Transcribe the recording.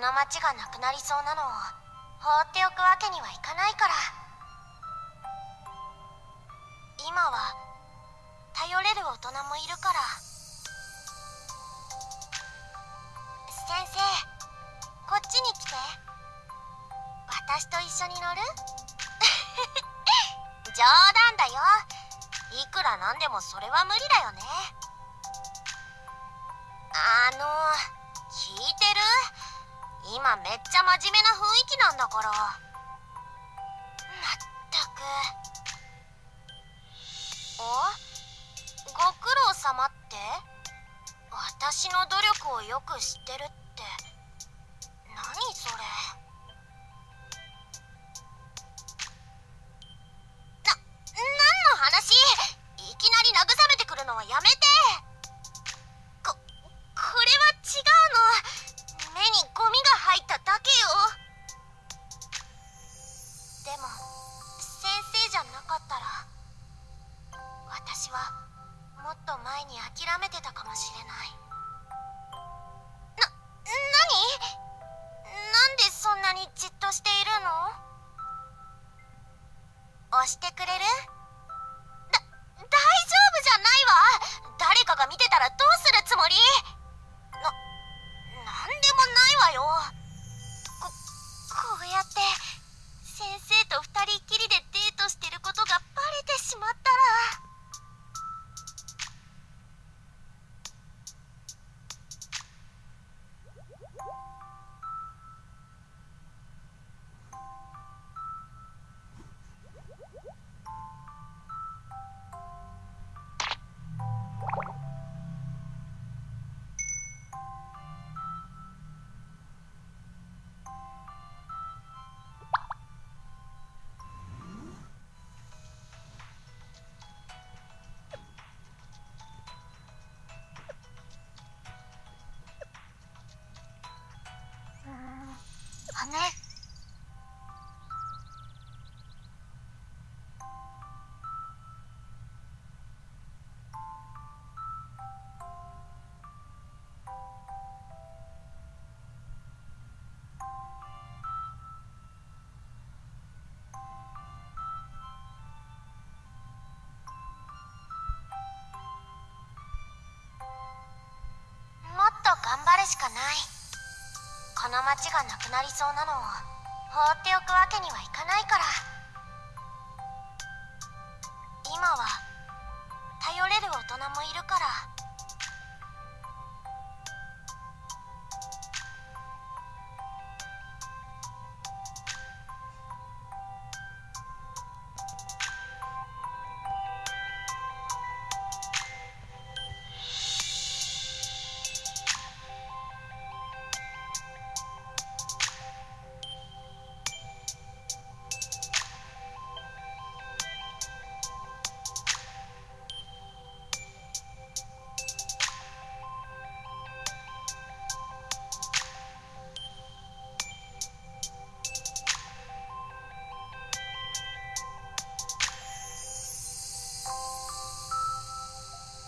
の町がなくなりそうなのを放っておくわけにはいかないから。今は頼れる大人もいるから。先生こっちに来て。私と一緒に乗る？冗談だよ。いくらなんでもそれは無理だよね。あの聞いてる？今めっちゃ真面目な雰囲気なんだから。まったく。お？ご苦労様って？私の努力をよく知ってるって。私はもっと前に諦めてたかもしれない。しかない。この町がなくなりそうなのを放っておくわけにはいかないから。今は頼れる大人もいるから